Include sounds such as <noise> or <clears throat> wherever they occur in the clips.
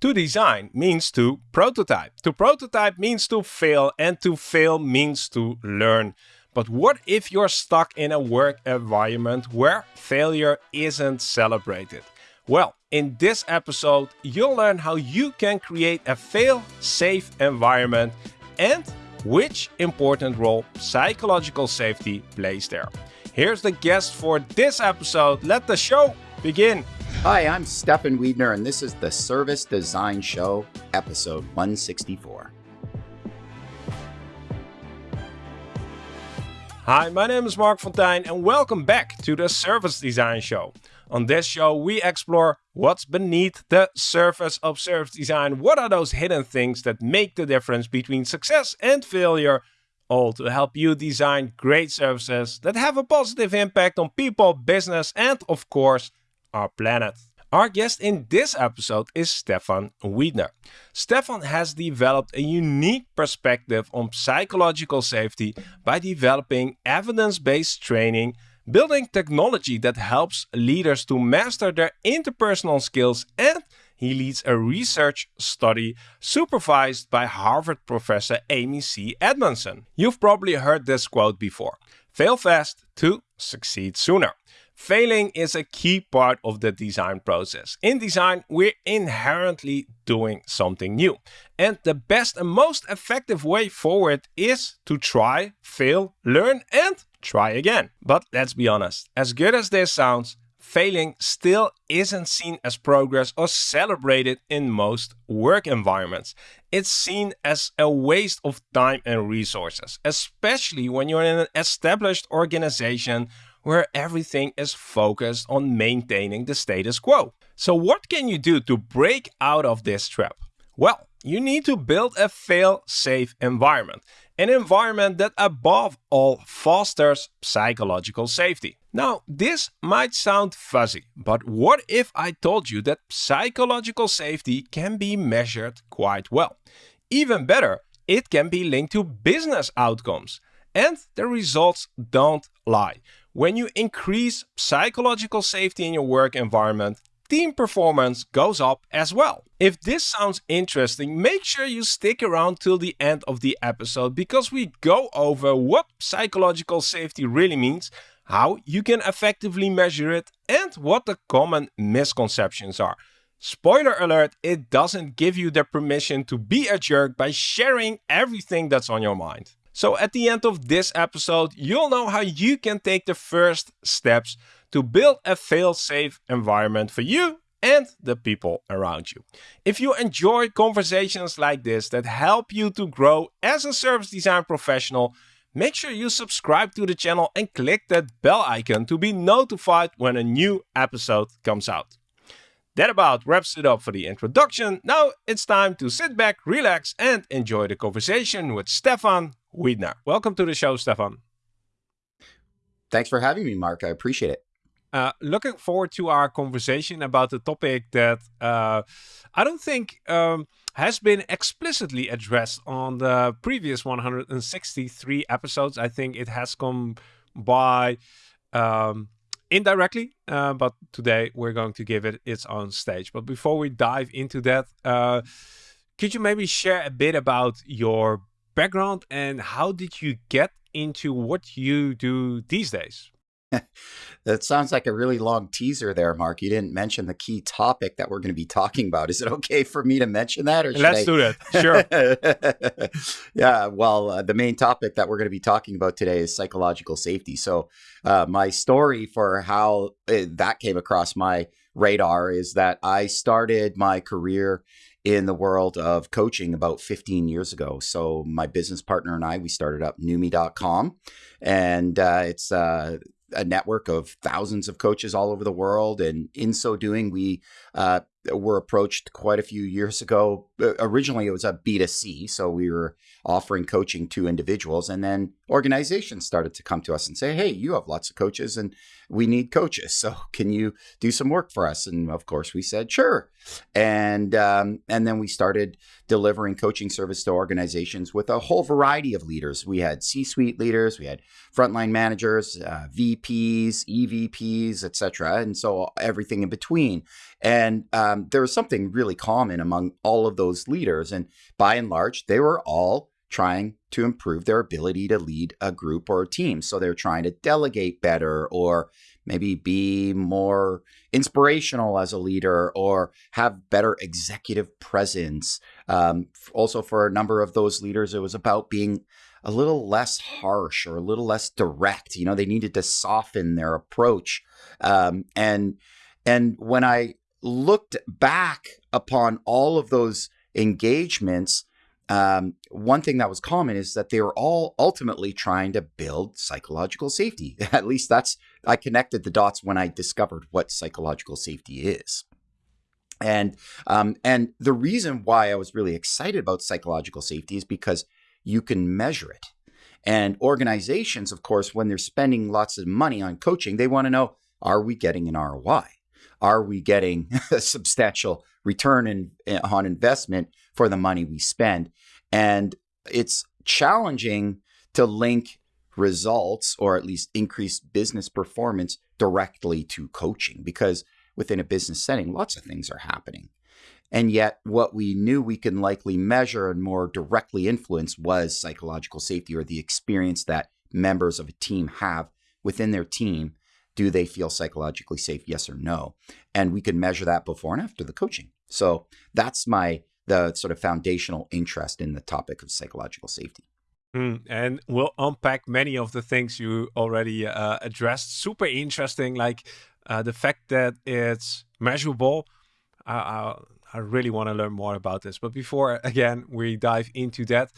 To design means to prototype. To prototype means to fail, and to fail means to learn. But what if you're stuck in a work environment where failure isn't celebrated? Well, in this episode, you'll learn how you can create a fail-safe environment and which important role psychological safety plays there. Here's the guest for this episode. Let the show begin. Hi, I'm Stefan Wiedner, and this is the Service Design Show, episode 164. Hi, my name is Mark Fonteijn, and welcome back to the Service Design Show. On this show, we explore what's beneath the surface of service design. What are those hidden things that make the difference between success and failure? All to help you design great services that have a positive impact on people, business, and of course, our planet. Our guest in this episode is Stefan Wiedner. Stefan has developed a unique perspective on psychological safety by developing evidence-based training, building technology that helps leaders to master their interpersonal skills and he leads a research study supervised by Harvard professor Amy C. Edmondson. You've probably heard this quote before. Fail fast to succeed sooner. Failing is a key part of the design process. In design, we're inherently doing something new. And the best and most effective way forward is to try, fail, learn, and try again. But let's be honest, as good as this sounds, failing still isn't seen as progress or celebrated in most work environments. It's seen as a waste of time and resources, especially when you're in an established organization where everything is focused on maintaining the status quo. So what can you do to break out of this trap? Well, you need to build a fail-safe environment. An environment that above all fosters psychological safety. Now, this might sound fuzzy, but what if I told you that psychological safety can be measured quite well? Even better, it can be linked to business outcomes. And the results don't lie. When you increase psychological safety in your work environment, team performance goes up as well. If this sounds interesting, make sure you stick around till the end of the episode because we go over what psychological safety really means, how you can effectively measure it, and what the common misconceptions are. Spoiler alert, it doesn't give you the permission to be a jerk by sharing everything that's on your mind. So at the end of this episode, you'll know how you can take the first steps to build a fail-safe environment for you and the people around you. If you enjoy conversations like this that help you to grow as a service design professional, make sure you subscribe to the channel and click that bell icon to be notified when a new episode comes out. That about wraps it up for the introduction. Now it's time to sit back, relax, and enjoy the conversation with Stefan Wiedner. Welcome to the show, Stefan. Thanks for having me, Mark. I appreciate it. Uh, looking forward to our conversation about the topic that uh, I don't think um, has been explicitly addressed on the previous 163 episodes. I think it has come by um, indirectly, uh, but today we're going to give it its own stage. But before we dive into that, uh, could you maybe share a bit about your background and how did you get into what you do these days? <laughs> that sounds like a really long teaser there, Mark. You didn't mention the key topic that we're going to be talking about. Is it okay for me to mention that? Or Let's I... do that. <laughs> Sure. <laughs> yeah. Well, uh, the main topic that we're going to be talking about today is psychological safety. So, uh, my story for how uh, that came across my radar is that I started my career in the world of coaching about 15 years ago. So my business partner and I, we started up Noomii.com, and uh, it's uh, a network of thousands of coaches all over the world. And in so doing, we uh, were approached quite a few years ago. Originally, it was a B2C, so we were offering coaching to individuals. And then organizations started to come to us and say, Hey, you have lots of coaches and we need coaches. So <laughs> can you do some work for us? And of course we said, sure. And, um, and then we started delivering coaching service to organizations with a whole variety of leaders. We had C-suite leaders, we had frontline managers, uh, VPs, EVPs, etc., and so everything in between. And um, there was something really common among all of those leaders, and by and large, they were all trying to improve their ability to lead a group or a team. So they're trying to delegate better or maybe be more inspirational as a leader or have better executive presence. Um, also, for a number of those leaders, it was about being a little less harsh or a little less direct. You know, they needed to soften their approach. Um, and and when I looked back upon all of those engagements, um, one thing that was common is that they were all ultimately trying to build psychological safety. <laughs> At least that's, I connected the dots when I discovered what psychological safety is. And, um, and the reason why I was really excited about psychological safety is because you can measure it. And organizations, of course, when they're spending lots of money on coaching, they want to know, are we getting an ROI? Are we getting a <laughs> substantial return in, eh, on investment for the money we spend? And it's challenging to link results or at least increase business performance directly to coaching because within a business setting, lots of things are happening. And yet, what we knew we can likely measure and more directly influence was psychological safety or the experience that members of a team have within their team. Do they feel psychologically safe? Yes or no? And we can measure that before and after the coaching. So that's my the sort of foundational interest in the topic of psychological safety. Mm, and we'll unpack many of the things you already uh, addressed. Super interesting, like uh, the fact that it's measurable. Uh, I really want to learn more about this. But before, again, we dive into that,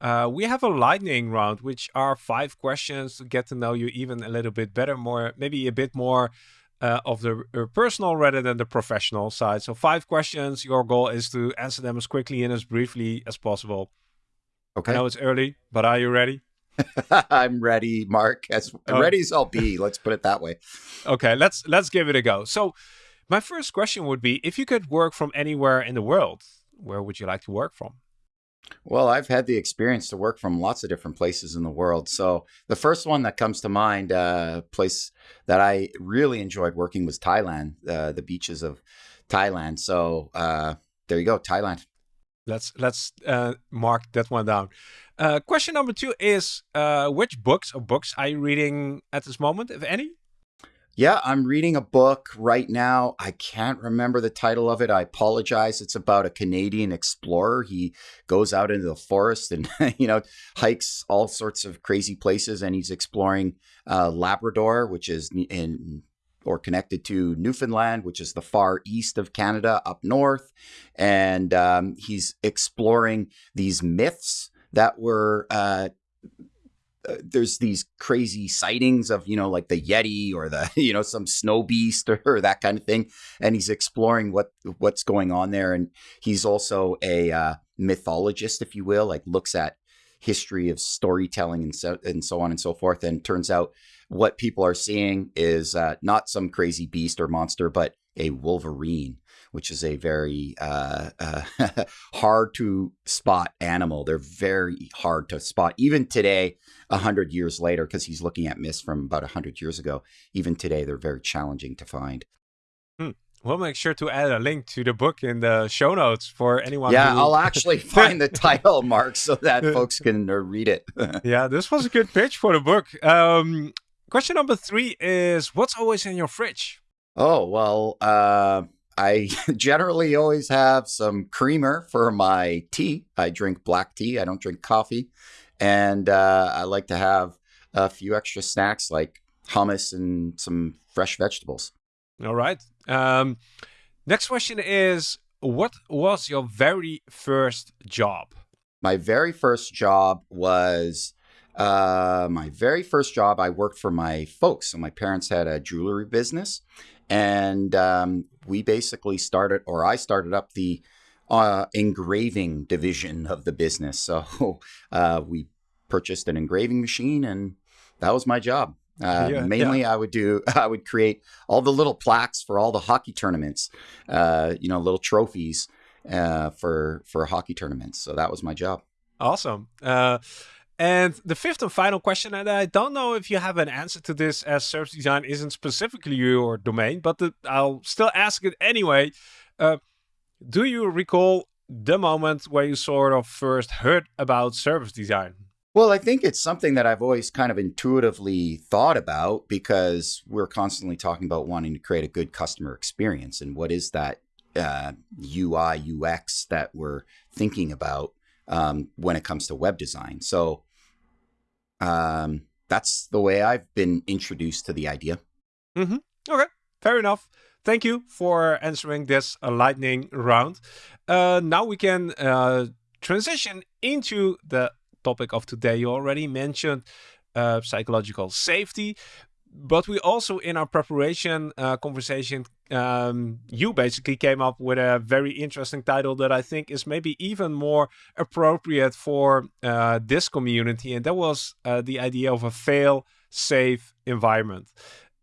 uh, we have a lightning round, which are five questions to get to know you even a little bit better, more maybe a bit more uh, of the uh, personal rather than the professional side. So five questions. Your goal is to answer them as quickly and as briefly as possible. Okay. I know it's early, but are you ready? <laughs> I'm ready, Mark. As oh. ready as I'll be. Let's put it that way. <laughs> Okay, let's let's give it a go. So, my first question would be: If you could work from anywhere in the world, where would you like to work from? Well, I've had the experience to work from lots of different places in the world. So the first one that comes to mind, a uh, place that I really enjoyed working was Thailand, uh, the beaches of Thailand. So uh, there you go, Thailand. Let's let's uh, mark that one down. Uh, question number two is: uh, Which books or books are you reading at this moment, if any? Yeah, I'm reading a book right now. I can't remember the title of it. I apologize. It's about a Canadian explorer. He goes out into the forest and, <laughs> you know, hikes all sorts of crazy places and he's exploring uh, Labrador, which is in or connected to Newfoundland, which is the far east of Canada up north. And um, he's exploring these myths that were uh, uh, there's these crazy sightings of you know like the yeti or the <laughs> you know some snow beast or, <laughs> or that kind of thing and he's exploring what what's going on there and he's also a uh, mythologist if you will like looks at history of storytelling and so and so on and so forth and turns out what people are seeing is uh, not some crazy beast or monster but a wolverine which is a very uh, uh, <laughs> hard to spot animal. They're very hard to spot. Even today, a hundred years later, because he's looking at myths from about a hundred years ago. Even today, they're very challenging to find. Hmm. We'll make sure to add a link to the book in the show notes for anyone. Yeah, who... I'll <laughs> actually find the title, Mark, so that <laughs> folks can uh, read it. yeah, this was a good pitch for the book. Um, question number three is: What's always in your fridge? Oh well, uh, I generally always have some creamer for my tea. I drink black tea. I don't drink coffee. And uh, I like to have a few extra snacks like hummus and some fresh vegetables. All right. Um, next question is What was your very first job? My very first job was uh, my very first job. I worked for my folks. So my parents had a jewelry business and um, we basically started, or I started up the uh, engraving division of the business. So <laughs> uh, we purchased an engraving machine, and that was my job. Uh, yeah, mainly, yeah. I would do <laughs> I would create all the little plaques for all the hockey tournaments, uh, you know, little trophies uh, for for hockey tournaments. So that was my job. Awesome. And the fifth and final question, and I don't know if you have an answer to this, as service design isn't specifically your domain, but the, I'll still ask it anyway. Uh, do you recall the moment where you sort of first heard about service design? Well, I think it's something that I've always kind of intuitively thought about because we're constantly talking about wanting to create a good customer experience. And what is that uh, UI, UX that we're thinking about um, when it comes to web design? So um, that's the way I've been introduced to the idea. Mm-hmm. Okay, fair enough. Thank you for answering this lightning round. Uh, now we can uh, transition into the topic of today. You already mentioned uh, psychological safety, but we also, in our preparation uh, conversation, um, you basically came up with a very interesting title that I think is maybe even more appropriate for uh, this community, and that was uh, the idea of a fail-safe environment.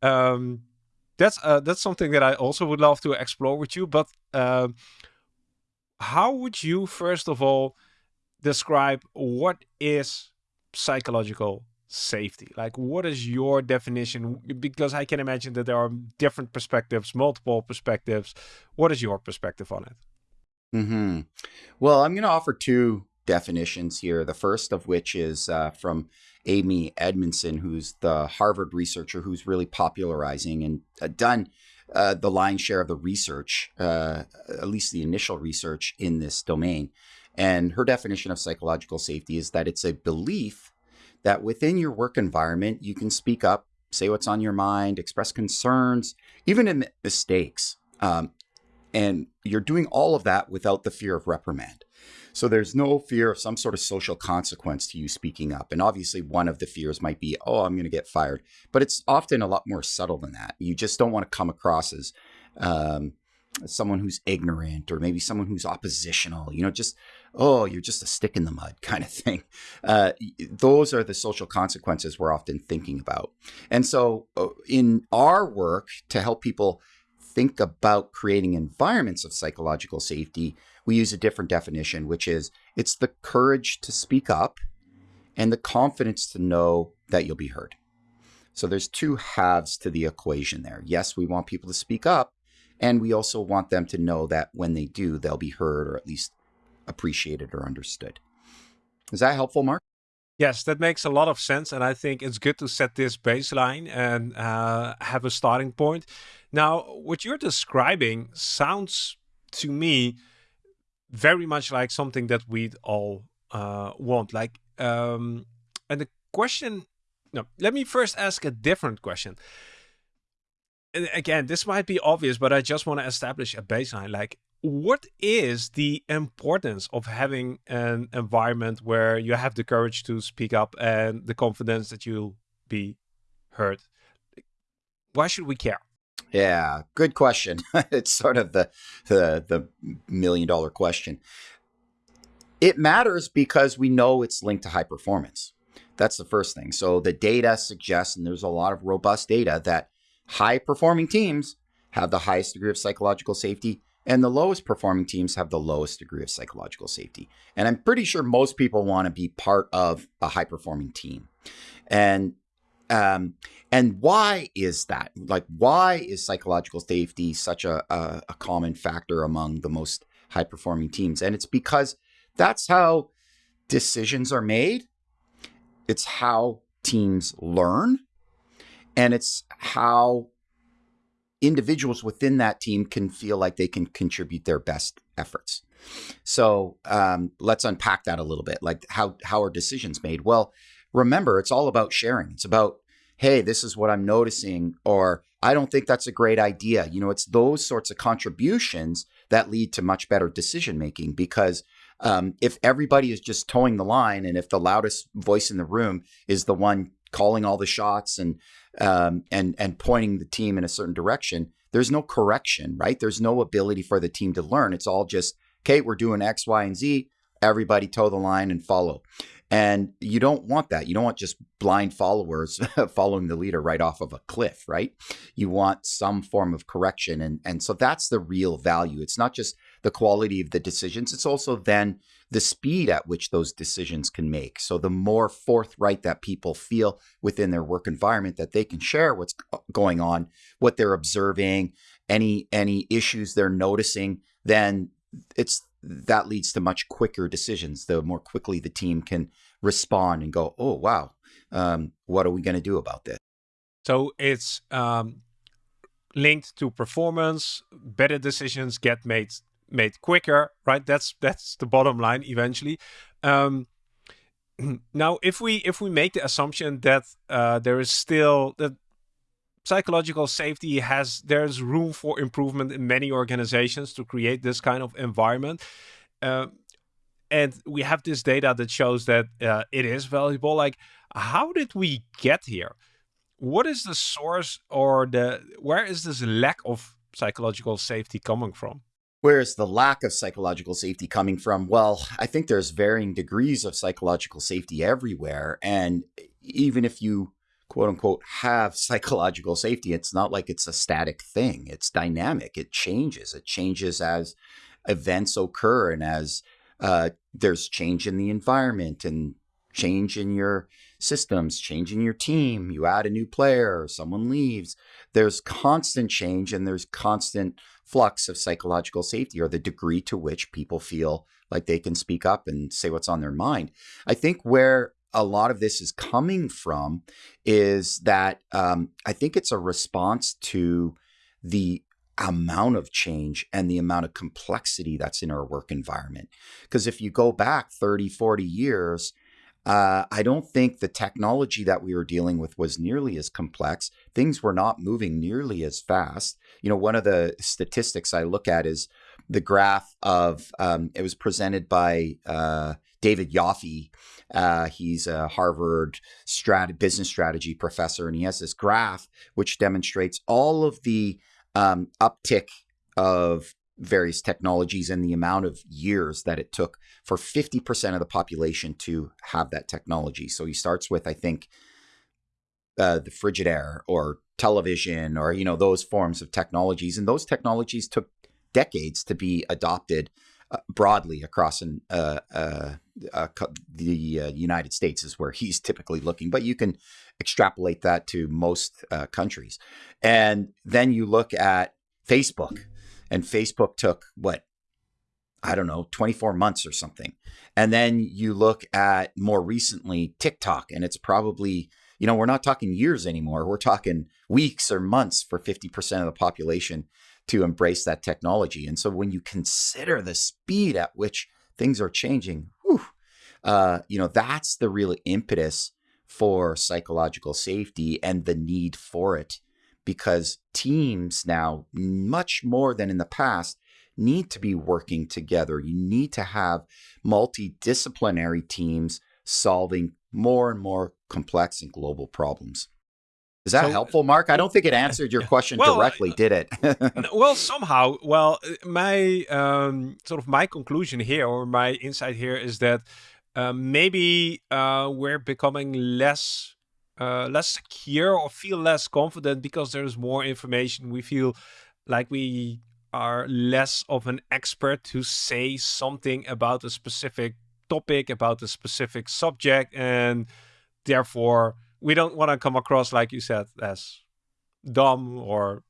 Um, that's uh, that's something that I also would love to explore with you. But um, how would you, first of all, describe what is psychological safety? Like, what is your definition? Because I can imagine that there are different perspectives, multiple perspectives. What is your perspective on it? Mm-hmm. Well, I'm going to offer two definitions here. The first of which is uh, from Amy Edmondson, who's the Harvard researcher who's really popularizing and uh, done uh, the lion's share of the research, uh, at least the initial research in this domain. And her definition of psychological safety is that it's a belief that within your work environment, you can speak up, say what's on your mind, express concerns, even in mistakes. Um, and you're doing all of that without the fear of reprimand. So there's no fear of some sort of social consequence to you speaking up. And obviously, one of the fears might be, oh, I'm going to get fired. But it's often a lot more subtle than that. You just don't want to come across as um, someone who's ignorant or maybe someone who's oppositional, you know, just, oh, you're just a stick in the mud <laughs> kind of thing. Uh, those are the social consequences we're often thinking about. And so, uh, in our work to help people think about creating environments of psychological safety, we use a different definition, which is it's the courage to speak up and the confidence to know that you'll be heard. So there's two halves to the equation there. Yes, we want people to speak up, and we also want them to know that when they do, they'll be heard or at least appreciated or understood. Is that helpful, Mark? Yes, that makes a lot of sense. And I think it's good to set this baseline and uh, have a starting point. Now, what you're describing sounds to me very much like something that we'd all uh, want. Like, um, and the question, no, let me first ask a different question. And again, this might be obvious, but I just want to establish a baseline. Like, what is the importance of having an environment where you have the courage to speak up and the confidence that you'll be heard? Why should we care? Yeah, good question. <laughs> it's sort of the, the the million dollar question. It matters because we know it's linked to high performance. That's the first thing. So the data suggests, and there's a lot of robust data that high performing teams have the highest degree of psychological safety, and the lowest performing teams have the lowest degree of psychological safety. And I'm pretty sure most people want to be part of a high performing team. And um, and why is that? Like, why is psychological safety such a, a, a common factor among the most high performing teams? And it's because that's how decisions are made, it's how teams learn, and it's how individuals within that team can feel like they can contribute their best efforts. So um, let's unpack that a little bit. Like how how are decisions made? Well, remember, it's all about sharing. It's about, hey, this is what I'm noticing, or I don't think that's a great idea. You know, it's those sorts of contributions that lead to much better decision making because um, if everybody is just toeing the line and if the loudest voice in the room is the one calling all the shots and um, and and pointing the team in a certain direction, there's no correction, right? There's no ability for the team to learn. It's all just, okay, we're doing X, Y, and Z everybody toe the line and follow. And you don't want that. You don't want just blind followers <laughs> following the leader right off of a cliff, right? You want some form of correction. And, and so that's the real value. It's not just the quality of the decisions, it's also then the speed at which those decisions can make. So the more forthright that people feel within their work environment that they can share what's going on, what they're observing, any any issues they're noticing, then it's that leads to much quicker decisions. The more quickly the team can respond and go, oh wow, um, what are we going to do about this? So it's um, linked to performance. Better decisions get made made quicker, right? That's that's the bottom line eventually. Um, <clears throat> now, if we if we make the assumption that uh, there is still that psychological safety has there's room for improvement in many organizations to create this kind of environment. Uh, and we have this data that shows that uh, it is valuable. Like, how did we get here? What is the source or the where is this lack of psychological safety coming from? Where is the lack of psychological safety coming from? Well, I think there's varying degrees of psychological safety everywhere. And even if you quote unquote have <laughs> psychological safety, it's not like it's a static thing. It's dynamic. It changes. It changes as events occur and as uh, there's change in the environment and change in your systems, change in your team. You add a new player, someone leaves. There's constant change and there's constant flux of psychological safety or the degree to which people feel like they can speak up and say what's on their mind. I think where a lot of this is coming from is that um, I think it's a response to the amount of change and the amount of complexity that's in our work environment. Because if you go back 30, 40 years, uh, I don't think the technology that we were dealing with was nearly as complex. Things were not moving nearly as fast. You know, one of the statistics I look at is the graph of um, it was presented by uh, David Yoffie. Uh, he's a Harvard strat- business strategy professor, and he has this graph which demonstrates all of the um, uptick of various technologies and the amount of years that it took for 50% of the population to have that technology. So he starts with, I think, uh, the Frigidaire or television or, you know, those forms of technologies. And those technologies took decades to be adopted uh, broadly across an, uh, uh, the uh, United States is where he's typically looking, but you can extrapolate that to most uh, countries. And then you look at Facebook and Facebook took what I don't know, 24 months or something. And then you look at more recently TikTok, and it's probably, you know, we're not talking years anymore. We're talking weeks or months for 50% of the population to embrace that technology. And so when you consider the speed at which things are changing, whew, uh, you know, that's the real impetus for psychological safety and the need for it because teams now, much more than in the past, need to be working together. You need to have multidisciplinary teams solving more and more complex and global problems. Is that so, helpful, Mark? I don't think it answered your <laughs> question well, directly, did it? well, somehow. Well, my um, sort of my conclusion here, or my insight here, is that uh, maybe uh, we're becoming less uh, less secure or feel less confident because there's more information. We feel like we are less of an expert to say something about a specific topic, about a specific subject, and therefore we don't want to come across, like you said, as dumb or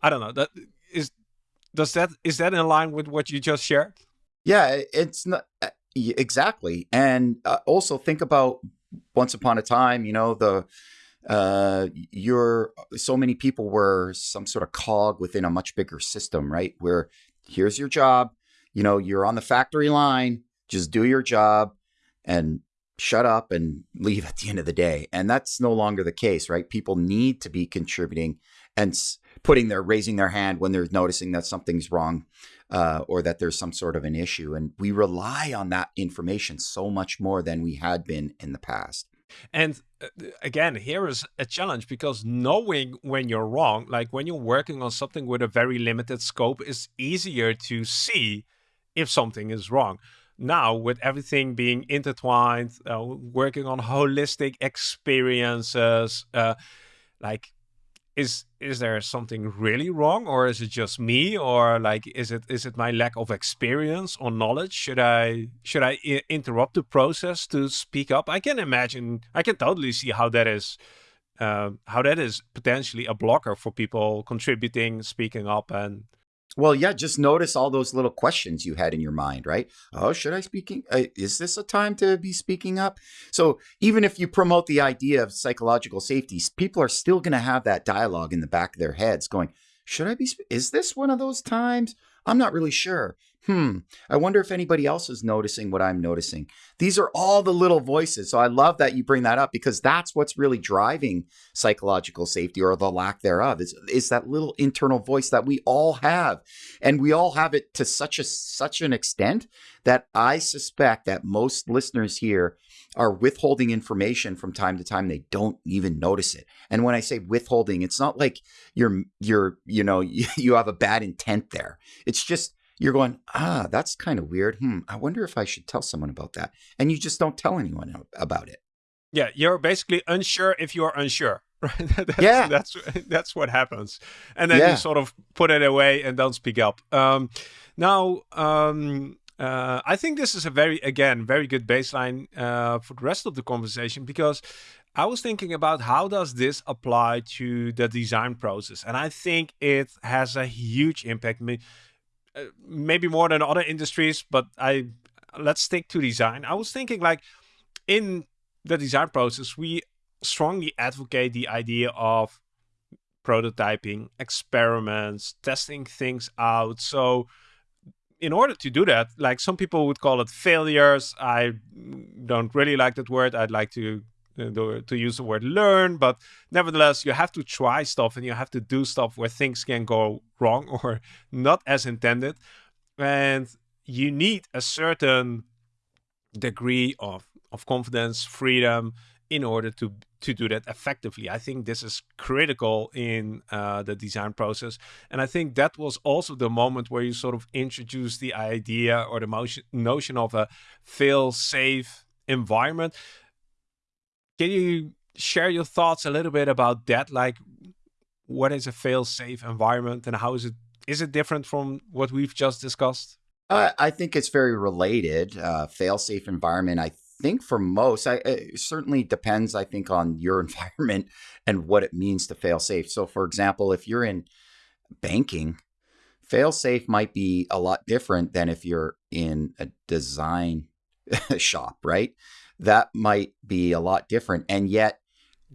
I don't know. That is does that is that in line with what you just shared? Yeah, it's not exactly. And uh, also think about once upon a time, you know, the uh, you're so many people were some sort of cog within a much bigger system, right? Where here's your job, you know, you're on the factory line, just do your job and shut up and leave at the end of the day. And that's no longer the case, right? People need to be contributing and putting their raising their hand when they're noticing that something's wrong uh, or that there's some sort of an issue. And we rely on that information so much more than we had been in the past. And uh, again, here is a challenge because knowing when you're wrong, like when you're working on something with a very limited scope, is easier to see if something is wrong. now with everything being intertwined, uh, working on holistic experiences, uh, like is is there something really wrong or is it just me or like is it is it my lack of experience or knowledge? Should i should i interrupt the process to speak up? I can imagine i can totally see how that is uh, how that is potentially a blocker for people contributing speaking up and well, yeah, just notice all those little questions you had in your mind, right? Oh, should I speaking? Uh, is this a time to be speaking up? So even if you promote the idea of psychological safety, people are still going to have that dialogue in the back of their heads going, should I be? Is this one of those times? I'm not really sure hmm, I wonder if anybody else is noticing what I'm noticing. These are all the little voices. So I love that you bring that up because that's what's really driving psychological safety or the lack thereof is, is that little internal voice that we all have. And we all have it to such a such an extent that I suspect that most listeners here are withholding information from time to time they don't even notice it and when i say withholding it's not like you're you're you know <laughs> you have a bad intent there it's just you're going, ah, that's kind of weird. Hmm, I wonder if I should tell someone about that. And you just don't tell anyone about it. Yeah, you're basically unsure if you're unsure. <laughs> Right? that's, yeah, that's <laughs> that's what happens, and then yeah. you sort of put it away and don't speak up. Um, now, um, uh, I think this is a very, again, very good baseline uh, for the rest of the conversation because I was thinking about how does this apply to the design process, and I think it has a huge impact. I mean, maybe more than other industries, but I let's stick to design. I was thinking like in the design process, we strongly advocate the idea of prototyping, experiments, testing things out. So in order to do that, like some people would call it failures. I don't really like that word. I'd like to to use the word learn, but nevertheless, you have to try stuff and you have to do stuff where things can go wrong <laughs> or not as intended. And you need a certain degree of, of confidence, freedom in order to to do that effectively. I think this is critical in uh, the design process. And I think that was also the moment where you sort of introduced the idea or the motion, notion of a fail safe environment. Can you share your thoughts a little bit about that? Like, what is a fail-safe environment, and how is it is it different from what we've just discussed? Uh, I think it's very related. Uh, fail-safe environment. I think for most, I, it certainly depends. I think on your <laughs> environment and what it means to fail safe. So, for example, if you're in banking, fail safe might be a lot different than if you're in a design <laughs> shop, right? That might be a lot different. And yet,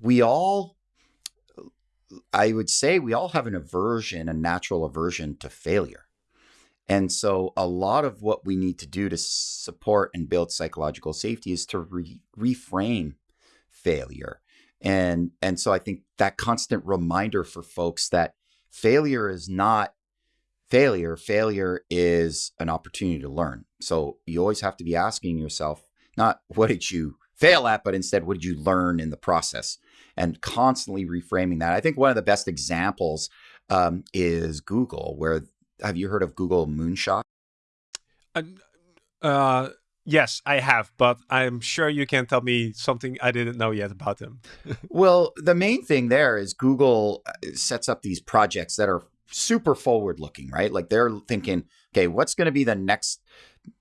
we all, I would say, we all have an aversion, a natural aversion to failure. And so, a lot of what we need to do to support and build psychological safety is to re- reframe failure. And, and so, I think that constant reminder for folks that failure is not failure. Failure is an opportunity to learn. So, you always have to be asking yourself, not what did you fail at, but instead what did you learn in the process and constantly reframing that. I think one of the best examples um, is Google, where have you heard of Google Moonshot? Uh, uh, yes, I have, but I'm sure you can tell me something I didn't know yet about them. <laughs> well, the main thing there is Google uh, sets up these projects that are super forward looking, right? Like they're thinking, okay, what's going to be the next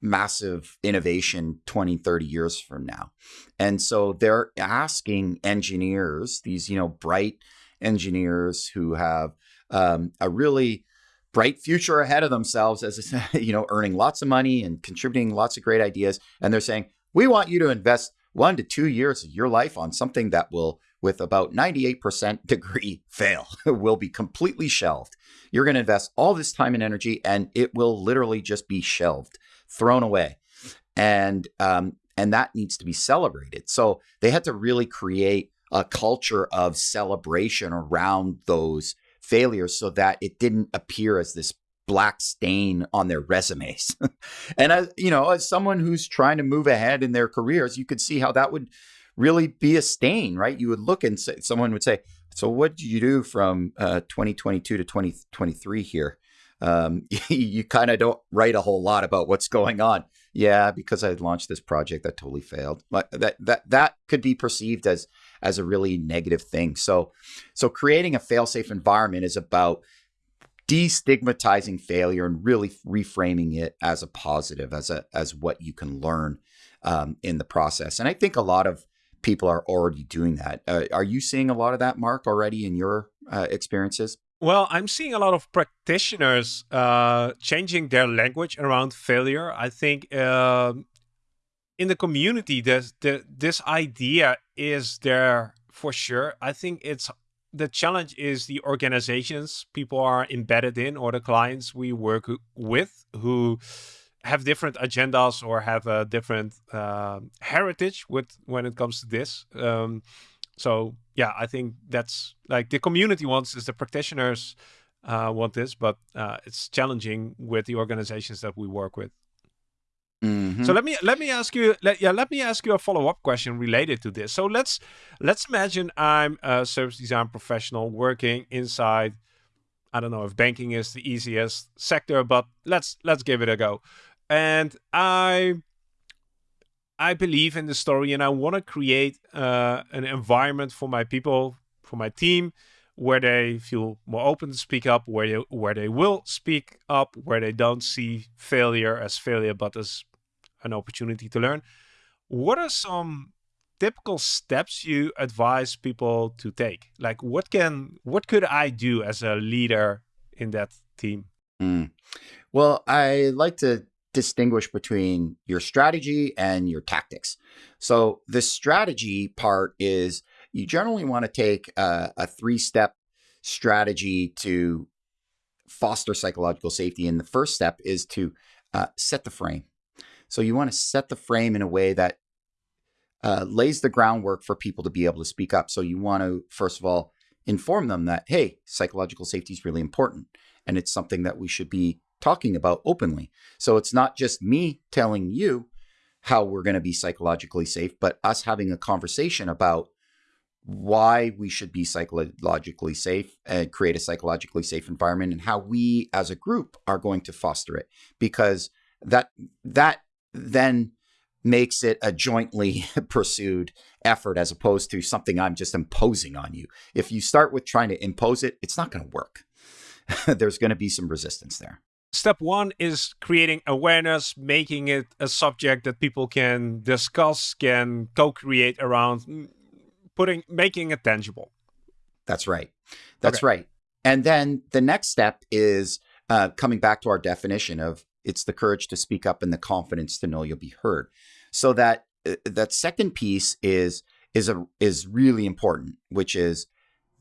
massive innovation 20 30 years from now? And so they're asking engineers these you know bright engineers who have um, a really bright future ahead of themselves as <laughs> you know earning lots of money and contributing lots of great ideas. And they're saying we want you to invest one to two years of your life on something that will with about 98% <laughs> degree fail <laughs> will be completely shelved you're going to invest all this time and energy and it will literally just be shelved thrown away. And um, and that needs to be celebrated. So they had to really create a culture of celebration around those failures so that it didn't appear as this black stain on their resumes. <laughs> and as you know, as someone who's trying to move ahead in their careers, you could see how that would really be a stain, right? You would look and say, someone would say, "So what did you do from uh, 2022 to 2023 here?" um, <laughs> you, kind of don't write a whole lot about what's going on. yeah, because I launched this project that totally failed. But that that that could be perceived as as a really negative thing. So so creating a fail-safe environment is about destigmatizing failure and really reframing it as a positive, as a as what you can learn um, in the process. And I think a lot of people are already doing that. Uh, are you seeing a lot of that, Mark, already in your uh, experiences? Well, I'm seeing a lot of practitioners uh, changing their language around failure. I think uh, in the community, this, the, this idea is there for sure. I think it's the challenge is the organizations people are embedded in or the clients we work with who have different agendas or have a different uh, heritage with when it comes to this. Um, so yeah, I think that's like the community wants this, the practitioners uh, want this, but uh, it's challenging with the organizations that we work with. Mm-hmm. So let me let me ask you let, yeah let me ask you a follow up question related to this. So let's let's imagine I'm a service design professional working inside. I don't know if banking is the easiest sector, but let's let's give it a go. And I I believe in the story and I want to create uh, an environment for my people, for my team, where they feel more open to speak up, where they, where they will speak up, where they don't see failure as failure, but as an opportunity to learn. What are some typical steps you advise people to take? Like what can, what could I do as a leader in that team? Mm. Well, I like to distinguish between your strategy and your tactics. So the strategy part is you generally want to take a, a three-step strategy to foster psychological safety. And the first step is to uh, set the frame. So you want to set the frame in a way that uh, lays the groundwork for people to be able to speak up. So you want to, first of all, inform them that, hey, psychological safety is really important. And it's something that we should be talking about openly. So it's not just me telling you how we're going to be psychologically safe, but us having a conversation about why we should be psychologically safe and create a psychologically safe environment and how we as a group are going to foster it because that that then makes it a jointly <laughs> pursued effort as opposed to something I'm just imposing on you. If you start with trying to impose it, it's not going to work. <laughs> There's going to be some resistance there step one is creating awareness, making it a subject that people can discuss, can co-create around, mm, putting, making it tangible. That's right. That's okay. right. And then the next step is uh, coming back to our definition of it's the courage to speak up and the confidence to know you'll be heard. So that uh, that second piece is is a is really important, which is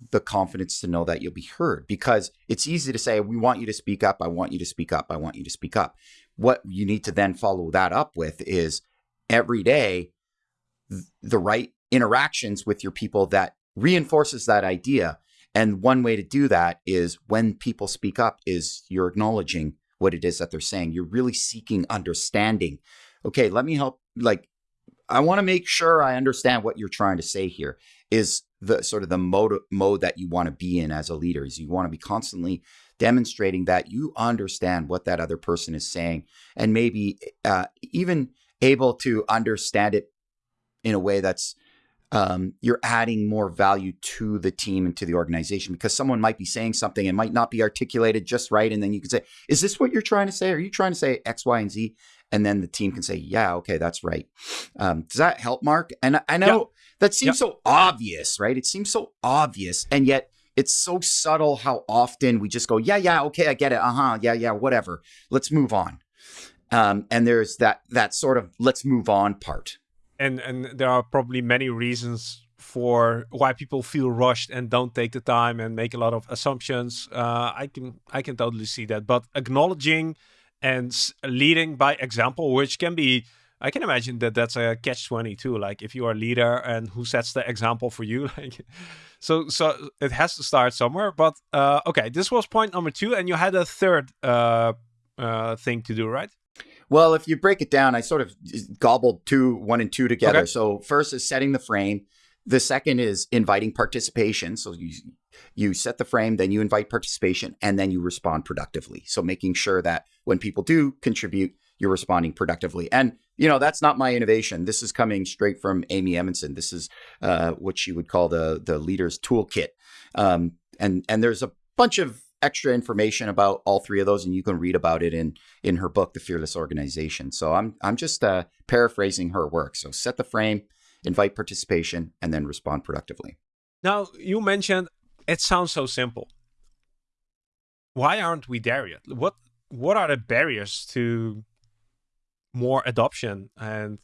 the confidence to know that you'll be heard because it's easy to say, we want you to speak up. I want you to speak up. I want you to speak up. What you need to then follow that up with is every day, the right interactions with your people that reinforces that idea. And one way to do that is when people speak up is you're acknowledging what it is that they're saying. You're really seeking understanding. Okay, let me help. Like, I want to make sure I understand what you're trying to say here. Is the sort of the mode mode that you want to be in as a leader is you want to be constantly demonstrating that you understand what that other person is saying and maybe uh, even able to understand it in a way that's um, you're adding more value to the team and to the organization because someone might be saying something and might not be articulated just right and then you can say is this what you're trying to say? Are you trying to say x y and z? And then the team can say yeah okay that's right. Um, does that help mark? And i know that seems yep. so obvious, right? It seems so obvious. And yet it's so subtle how often we just go, yeah, yeah, okay, I get it. Uh huh. Yeah, yeah, whatever. Let's move on. Um, and there's that that sort of let's move on part. And and there are probably many reasons for why people feel rushed and don't take the time and make a lot of assumptions. Uh, I can I can totally see that. But acknowledging and leading by example, which can be I can imagine that that's a catch 22 like if you are a leader and who sets the example for you <laughs> like so so it has to start somewhere but uh, okay this was point number 2 and you had a third uh, uh, thing to do right? Well if you break it down I sort of gobbled two one and two together. Okay. so first is setting the frame. The second is inviting participation. So you you set the frame then you invite participation and then you respond productively. So making sure that when people do contribute you're responding productively. And you know that's not my innovation. This is coming straight from Amy Edmondson. This is uh, what she would call the the leader's toolkit. Um, and and there's a bunch of extra information about all three of those, and you can read about it in in her book, The Fearless Organization. So I'm I'm just uh, paraphrasing her work. So set the frame, invite participation, and then respond productively. Now you mentioned it sounds so simple. Why aren't we there yet? What what are the barriers to more adoption and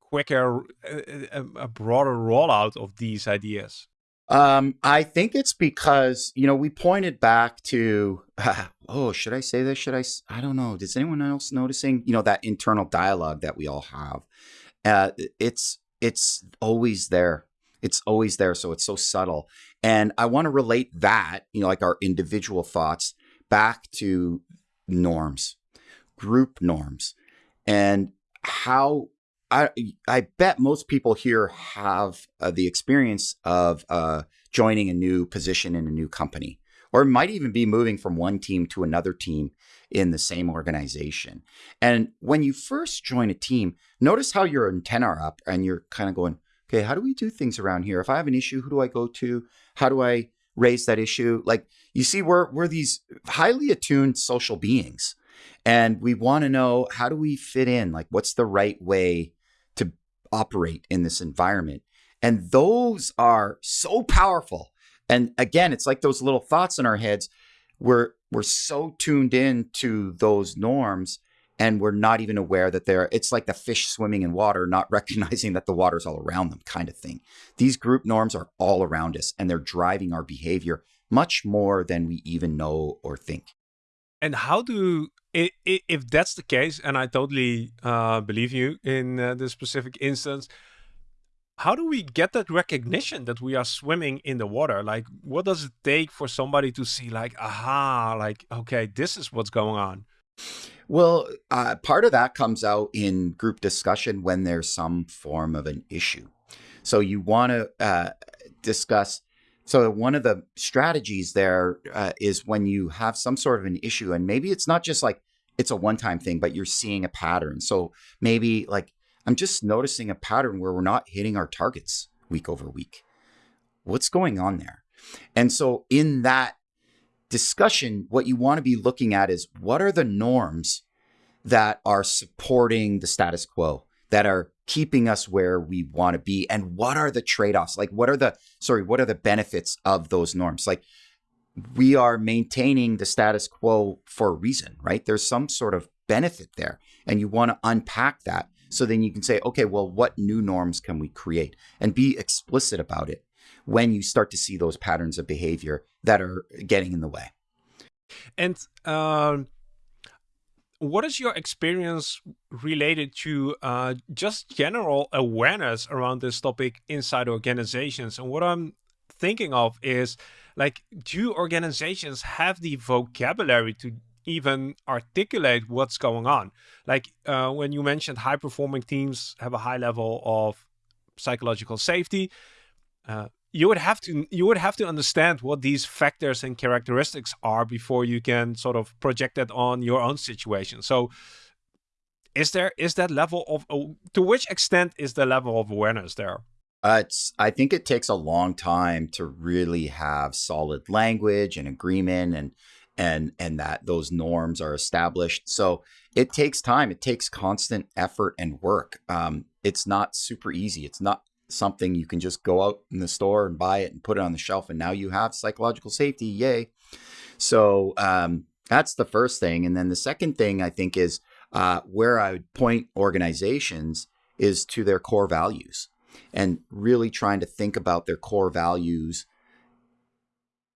quicker, a, a broader rollout of these ideas? Um, I think it's because you know we pointed back to uh, <laughs> oh should I say this? Should I I don't know. Does anyone else noticing you know that internal dialogue that we all have? Uh, it's it's always there. It's always there so it's so subtle. And I want to relate that you know like our individual thoughts back to norms group norms and how I I bet most people here have uh, the experience of uh, joining a new position in a new company, or might even be moving from one team to another team in the same organization. And when you first join a team, notice how your antenna are up and you're kind of going, okay, how do we do things around here? If I have an issue, who do I go to? How do I raise that issue? Like you see, we're we're these highly attuned social beings. And we want to know how do we fit in? Like, what's the right way to operate in this environment. And those are so powerful. And again, it's like those little thoughts in our heads. We're we're so tuned in to those norms and we're not even aware that they're it's like the fish swimming in water not <laughs> recognizing that the water's all around them kind of thing these group norms are all around us and they're driving our behavior much more than we even know or think and how do if that's the case, and I totally uh, believe you in uh, this specific instance, how do we get that recognition that we are swimming in the water? Like, what does it take for somebody to see, like, aha, like, okay, this is what's going on? Well, uh, part of that comes out in group discussion when there's some form of an issue. So you want to uh, discuss so one of the strategies there uh, is when you have some sort of an issue, and maybe it's not just like it's a one-time thing, but you're seeing a pattern. So maybe like I'm just noticing a pattern where we're not hitting our targets week over week. What's going on there? And so in that discussion, what you want to be looking at is what are the norms that are supporting the status quo, that are keeping us where we want to be and what are the trade-offs? Like what are the sorry what are the benefits of those norms? Like we are maintaining the status quo for a reason right? There's some sort of benefit there and you want to unpack that so then you can say okay well what new norms can we create? And be explicit about it when you start to see those patterns of behavior that are getting in the way. And um what is your experience related to uh, just general awareness around this topic inside organizations? And what I'm thinking of is like, do organizations have the vocabulary to even articulate what's going on? Like uh, when you mentioned high performing teams have a high level of psychological safety. Uh, you would have to you would have to understand what these factors and characteristics are before you can sort of project that on your own situation. So is there is that level of uh, to which extent is the level of awareness there? Uh, it's i think it takes a long time to really have solid language and agreement and and and that those norms are established. So it takes time. It takes constant effort and work. Um, it's not super easy. It's not something you can just go out in the store and buy it and put it on the shelf and now you have psychological safety yay. So um, that's the first thing and then the second thing i think is uh, where i would point organizations is to their core values and really trying to think about their core values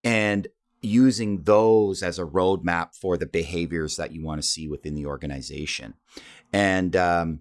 and using those as a roadmap for the behaviors that you want to see within the organization. And um,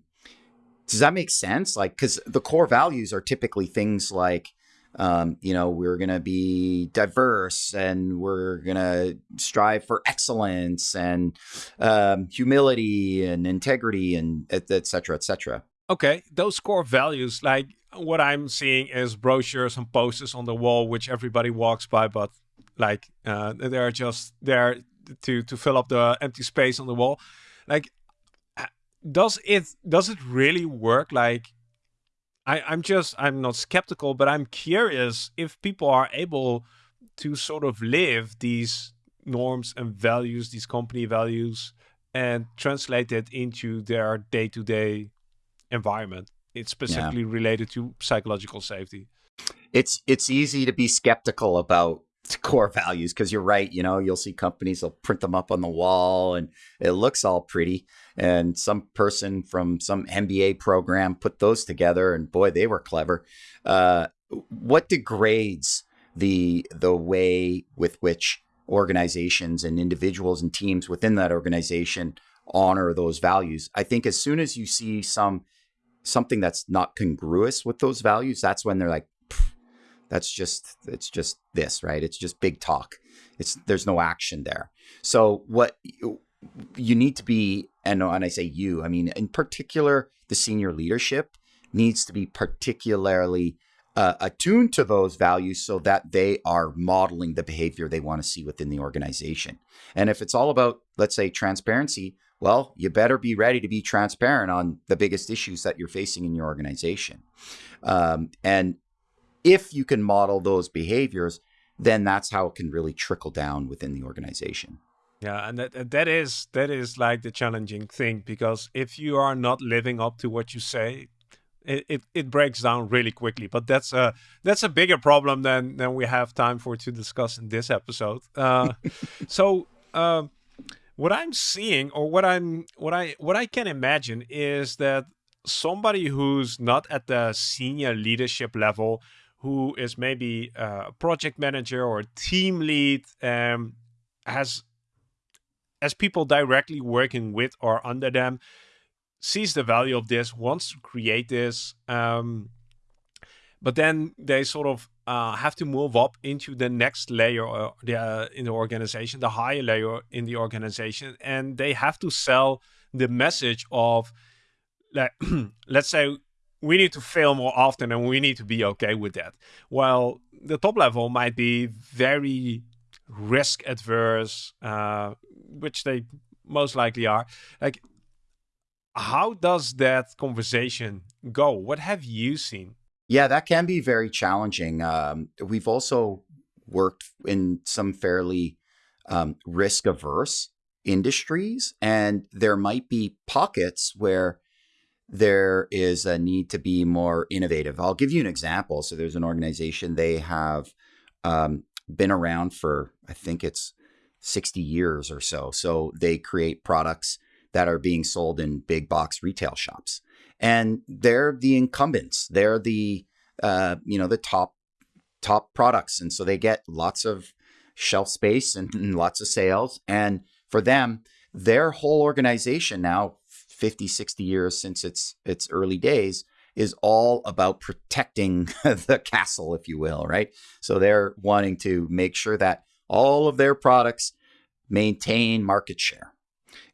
does that make sense? Like, because the core values are typically things like, um, you know, we're going to be diverse and we're going to strive for excellence and um, humility and integrity and et, et cetera, et cetera. Okay, those core values, like what I'm seeing is brochures and posters on the wall, which everybody walks by, but like uh, they're just there to to fill up the empty space on the wall. Like does it does it really work? Like, I, I'm just I'm not skeptical, but I'm curious if people are able to sort of live these norms and values, these company values, and translate it into their day to day environment. It's specifically yeah. related to psychological safety. It's it's easy to be skeptical about <laughs> core values because you're right you know you'll see companies will print them up on the wall and it looks all pretty. And some person from some mba program put those together and boy they were clever. Uh, what degrades the the way with which organizations and individuals and teams within that organization honor those values? I think as soon as you see some something that's not congruous with those values that's when they're like that's just it's just this, right? It's just big talk. It's there's no action there. So what you, need to be, and when I say you, I mean in particular the senior leadership needs to be particularly uh, attuned to those values so that they are modeling the behavior they want to see within the organization. And if it's all about, let's say, transparency, well, you better be ready to be transparent on the biggest issues that you're facing in your organization. Um, and if you can model those behaviors, then that's how it can really trickle down within the organization. Yeah, and that that is that is like the challenging thing because if you are not living up to what you say, it, it, it breaks down really quickly. But that's a that's a bigger problem than than we have time for to discuss in this episode. Uh, <laughs> so uh, what I'm seeing, or what I'm what I what I can imagine, is that somebody who's not at the senior leadership level who is maybe a project manager or a team lead um, has as people directly working with or under them sees the value of this wants to create this um, but then they sort of uh, have to move up into the next layer uh, the, in the organization the higher layer in the organization and they have to sell the message of like <clears throat> let's say we need to fail more often and we need to be okay with that. Well, the top level might be very risk adverse, uh, which they most likely are. Like, how does that conversation go? What have you seen? Yeah, that can be very challenging. Um, we've also worked in some fairly um, risk averse industries, and there might be pockets where there is a need to be more innovative. I'll give you an example. So there's an organization, they have um, been around for, I think it's 60 years or so. So they create products that are being sold in big box retail shops. And they're the incumbents. They're the, uh, you know, the top, top products. And so they get lots of shelf space and, and lots of sales. And for them, their whole organization now 50, 60 years since its its early days is all about protecting <laughs> the castle, if you will, right? So they're wanting to make sure that all of their products maintain market share.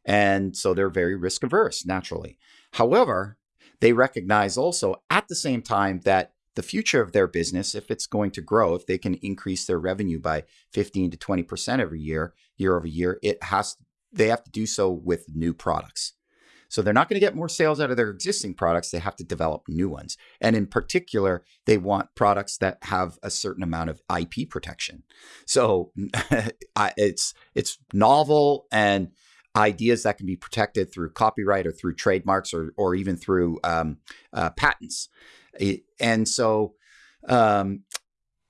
And so they're very risk averse, naturally. However, they recognize also at the same time that the future of their business, if it's going to grow, if they can increase their revenue by 15 to 20% every year, year over year, it has they have to do so with new products. So they're not going to get more sales out of their existing products. They have to develop new ones. And in particular, they want products that have a certain amount of IP protection. So <laughs> it's it's novel and ideas that can be protected through copyright or through trademarks or or even through um, uh, patents. And so um,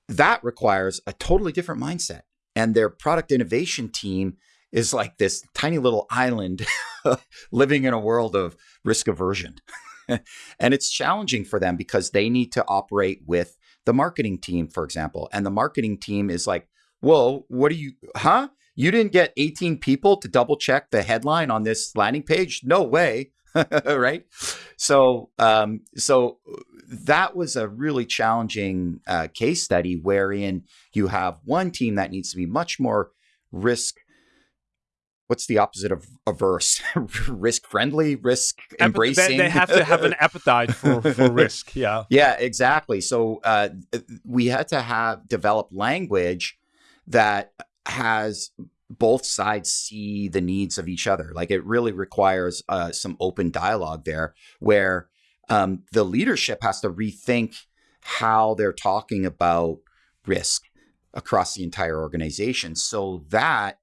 that requires a totally different mindset. And their product innovation team is like this tiny little island <laughs> living in a world of risk aversion. <laughs> and it's challenging for them because they need to operate with the marketing team, for example. And the marketing team is like, whoa, what do you, huh? You didn't get 18 people to double check the headline on this landing page? No way. <laughs> right. So, um, so that was a really challenging uh, case study wherein you have one team that needs to be much more risk what's the opposite of averse? <laughs> risk friendly, risk embracing. They, they, have to have an <laughs> appetite for, for risk. Yeah. Yeah, exactly. So uh, we had to have develop language that has both sides see the needs of each other. Like it really requires uh, some open dialogue there, where um, the leadership has to rethink how they're talking about risk across the entire organization, so that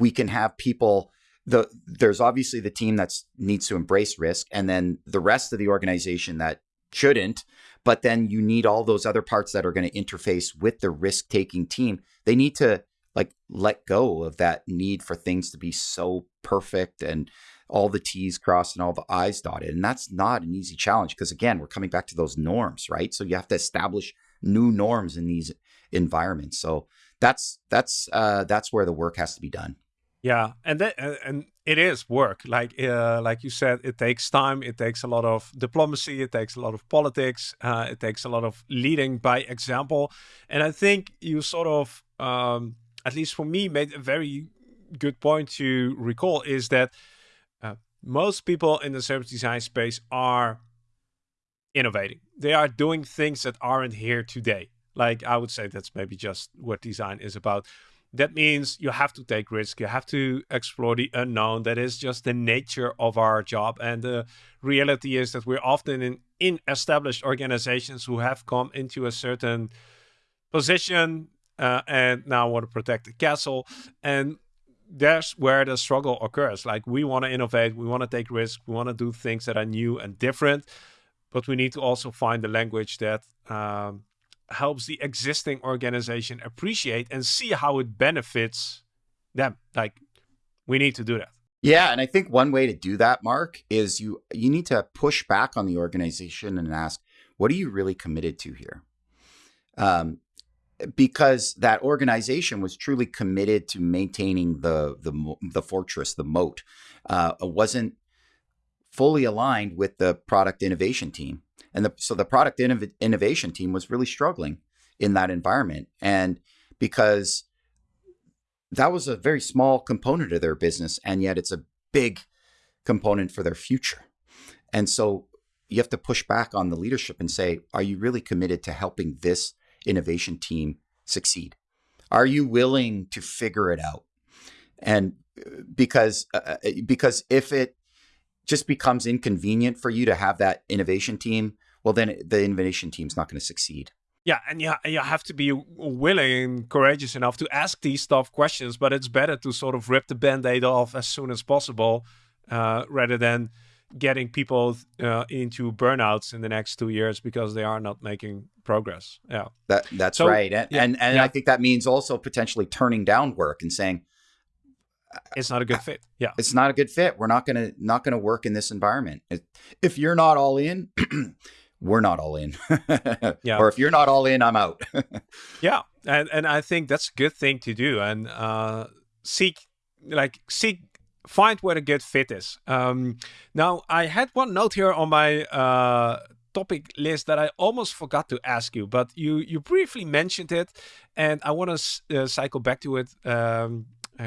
we can have people. The, there's obviously the team that needs to embrace risk, and then the rest of the organization that shouldn't. But then you need all those other parts that are going to interface with the risk taking team. They need to like let go of that need for things to be so perfect and all the T's crossed and all the I's dotted. And that's not an easy challenge because, again, we're coming back to those norms, right? So you have to establish new norms in these environments. So that's that's uh, that's where the work has to be done. Yeah, and that, and it is work. Like uh, like you said, it takes time. It takes a lot of diplomacy. It takes a lot of politics. Uh, it takes a lot of leading by example. And I think you sort of um, at least for me, made a very good point to recall is that uh, most people in the service design space are innovating. They are doing things that aren't here today. Like I would say that's maybe just what design is about. That means you have to take risk. You have to explore the unknown. That is just the nature of our job. And the reality is that we're often in, in established organizations who have come into a certain position uh, and now want to protect the castle. And that's where the struggle occurs. Like we want to innovate, we want to take risks, we want to do things that are new and different, but we need to also find the language that um, helps the existing organization appreciate and see how it benefits them. Like we need to do that. Yeah, and I think one way to do that, Mark, is you you need to push back on the organization and ask, what are you really committed to here? Um, because that organization was truly committed to maintaining the the the fortress, the moat. Uh, wasn't fully aligned with the product innovation team, and the, so the product innov- innovation team was really struggling in that environment, and because that was a very small component of their business, and yet it's a big component for their future, and so you have to push back on the leadership and say, are you really committed to helping this innovation team succeed? Are you willing to figure it out? And uh, because uh, uh, because if it just becomes inconvenient for you to have that innovation team, well, then the innovation team is not going to succeed. Yeah, and you, you have to be willing and courageous enough to ask these tough questions, but it's better to sort of rip the band aid off as soon as possible uh, rather than getting people uh, into burnouts in the next two years because they are not making progress. Yeah, that that's so, right, and yeah, and, and yeah. I think that means also potentially turning down work and saying it's not a good fit. Yeah, it's not a good fit. We're not gonna not gonna work in this environment. If you're not all in. <clears throat> we're not all in. <laughs> yeah. Or if you're not all in, I'm out. <laughs> yeah. And and I think that's a good thing to do. And uh seek like seek find where the good fit is. Um, now, I had one note here on my uh, topic list that I almost forgot to ask you, but you you briefly mentioned it, and I want to uh, cycle back to it um,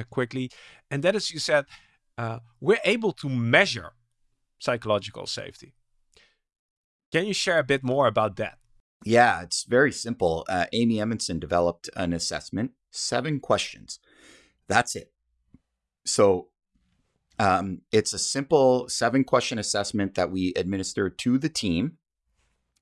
quickly. And that is, you said uh, we're able to measure psychological safety. Can you share a bit more about that? Yeah, it's very simple. Uh, Amy Edmondson developed an assessment, seven questions. That's it. So um, it's a simple seven question assessment that we administer to the team.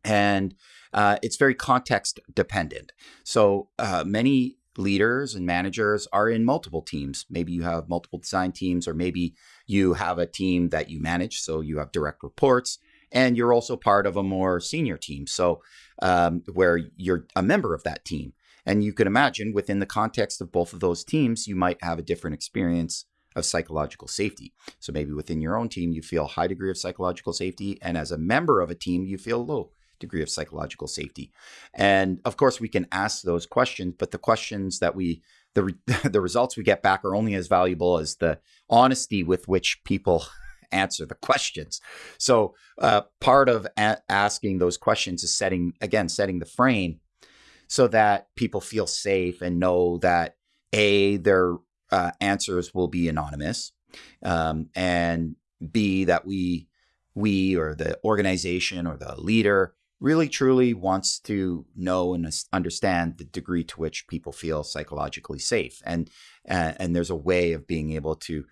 And uh, it's very context dependent. So uh, many leaders and managers are in multiple teams. Maybe you have multiple design teams, or maybe you have a team that you manage. So you have direct reports, and you're also part of a more senior team. So um, where you're a member of that team. And you can imagine within the context of both of those teams, you might have a different experience of psychological safety. So maybe within your own team, you feel high degree of psychological safety, and as a member of a team, you feel low degree of psychological safety. And of course, we can ask those questions, but the questions that we the <laughs> the results we get back are only as valuable as the honesty with which people <laughs> answer the questions. So uh, part of asking those questions is setting again setting the frame so that people feel safe and know that a they're uh, answers will be anonymous, um, and B that we we or the organization or the leader really truly wants to know and understand the degree to which people feel psychologically safe. And uh, and there's a way of being able to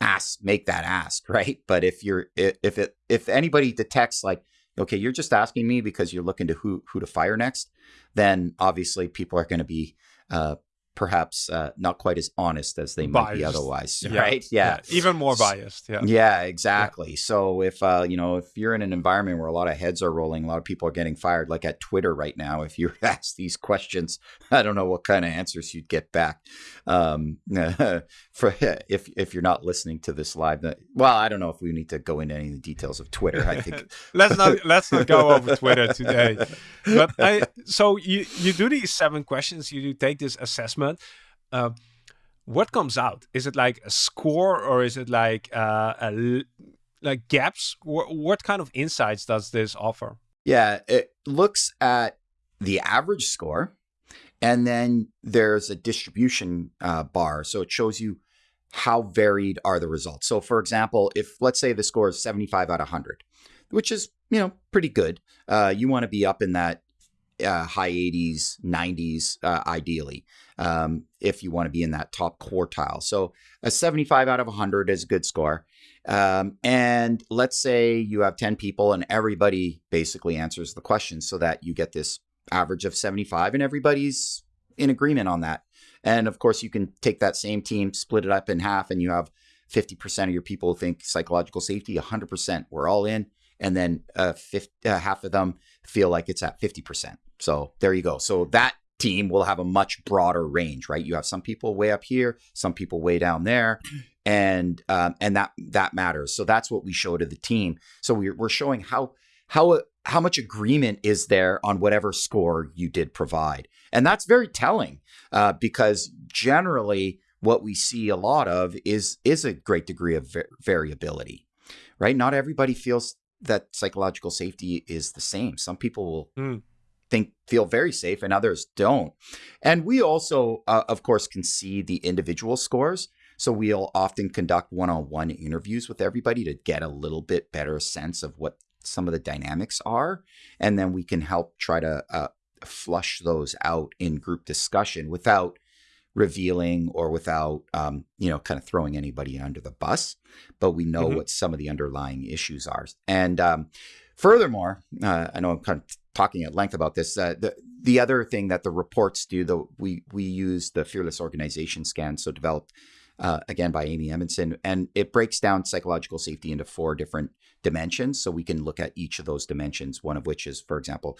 ask make that ask <laughs> right? But if you're if it if anybody detects like okay you're just asking me because you're looking to who who to fire next then obviously people are going to be uh, perhaps uh, not quite as honest as they biased. might be otherwise <laughs> yeah. right yeah. yeah. even more biased yeah yeah exactly yeah. so if uh, you know if you're in an environment where a lot of heads are rolling a lot of people are getting fired like at twitter right now if you <laughs> ask these questions i don't know what kind of answers you'd get back um, <laughs> for if if you're not listening to this live well i don't know if we need to go into any of the details of twitter i think let's not let's not go over twitter today but I, so you you do these seven questions you do take this assessment assessment. Uh, what comes out? Is it like a score or is it like uh, a, like gaps? What kind of insights does this offer? Yeah, it looks at the average score, and then there's a distribution uh, bar, so it shows you how varied are the results. So, for example, if let's say the score is 75 out of 100, which is you know pretty good, uh, you want to be up in that uh, high 80s, 90s, uh, ideally, um, if you want to be in that top quartile. So a 75 out of 100 is a good score. Um, and let's say you have 10 people and everybody basically answers the question so that you get this average of 75 and everybody's in agreement on that. And of course, you can take that same team, split it up in half, and you have 50% of your people think psychological safety, 100%. We're all in. And then uh, 50, uh, half of them feel like it's at 50%. So there you go. So that team will have a much broader range, right? You have some people way up here, some people way down there, and um, and that that matters. So that's what we show to the team. So we're we're showing how how how much agreement is there on whatever score you did provide, and that's very telling uh, because generally what we see a lot of is is a great degree of variability, right? Not everybody feels that psychological safety is the same. Some people will. Mm think feel very safe and others don't. And we also, uh, of course, can see the individual scores. So we'll often conduct one-on-one interviews with everybody to get a little bit better sense of what some of the dynamics are, and then we can help try to uh, flush those out in group discussion without revealing or without um, you know kind of throwing anybody under the bus but we know mm-hmm. what some of the underlying issues are and um, furthermore uh, i know i'm kind of talking at length about this. Uh, the the other thing that the reports do, though, we we use the Fearless Organization Scan, so developed uh, again by Amy Edmondson, and it breaks down psychological safety into four different dimensions. So we can look at each of those dimensions. One of which is, for example,